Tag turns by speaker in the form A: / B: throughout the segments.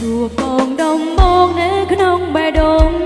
A: chùa còn đông môn nế khăn ông bài đông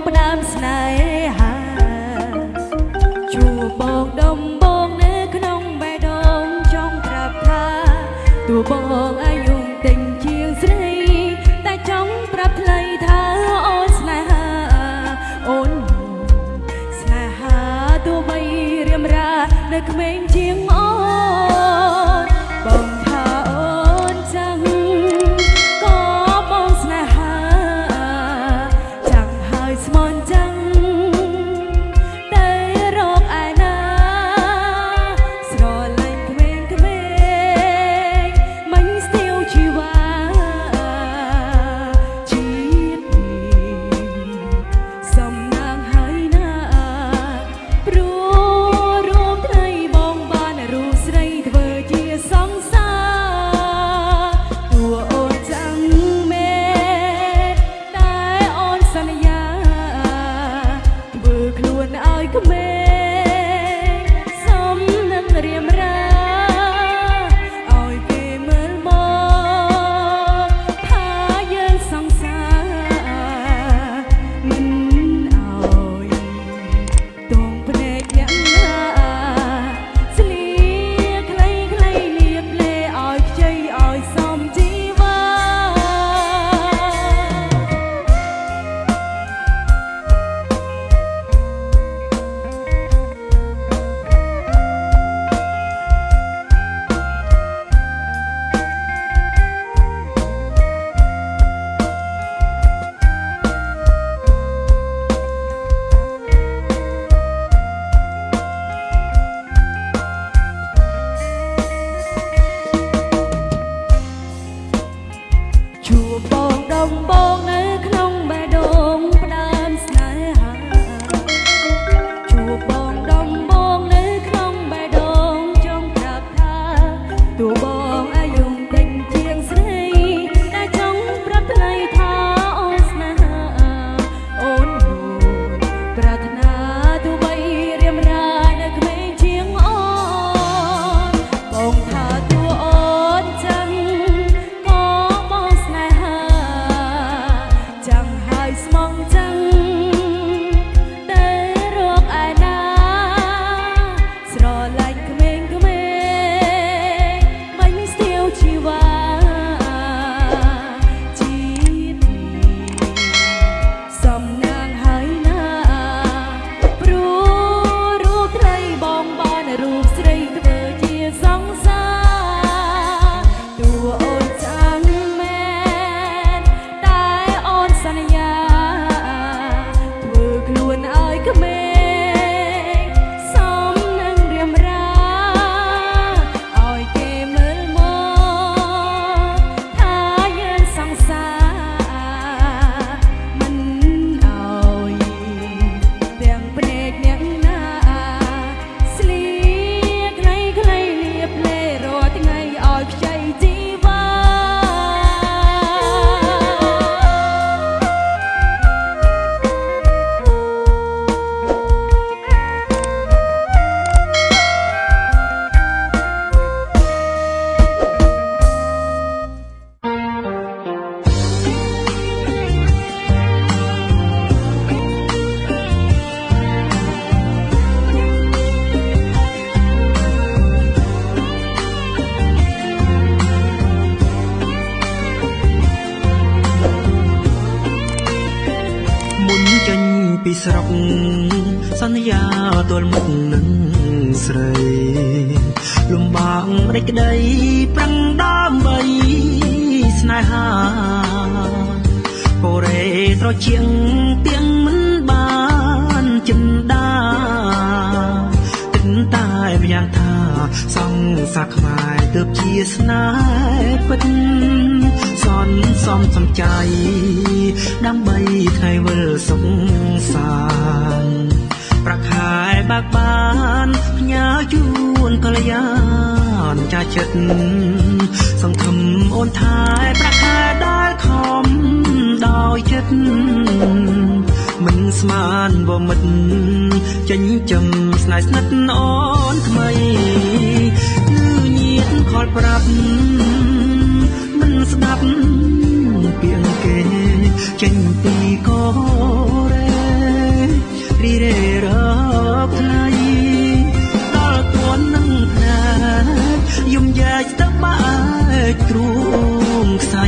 A: chùa Bồn Đông Bồn ពីស្រុកសន្យាទល់
B: មុខនឹងស្រីលំបាករេចក្តីប្រឹងដើម្បីស្នេហាកូរ៉េត្រជាងទៀង សង្សារខ្មែរទើបជាស្នេហ៍ពិតសនសំសំចៃដើម្បីថ្ងៃវិលសុខសាន្តប្រខែបាក់បានផ្ញើជូនកល្យានចាស់ចិត្តសង្ឃឹមអូនថែប្រខែដែលខំដោយចិត្តមិនស្មានវមិតចិញ្ចឹមស្នេហ៍ស្និទ្ធអូនថ្មីគឺញៀនខ លប្រាប់មិនស្ដាប់ពាក្យគេចេញពីកូរ៉េរីរេរកថ្ងៃដល់គួននឹងផ្នែកយំយ៉ាច់ទៅបាច់ទ្រូងខ្សៃ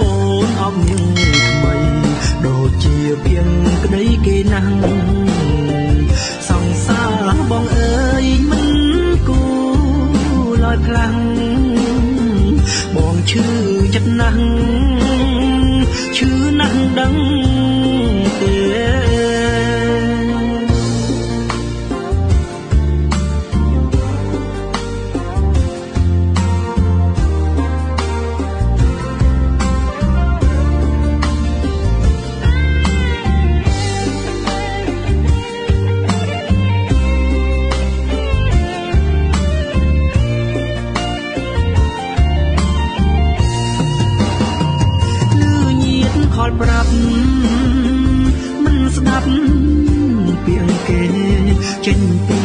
B: អូនអបញឹងថ្មីដូចជាពីងក្តីគេណាំងស ណា ប្រាប់មិនស្ដាប់ពាក្យគេចេញពី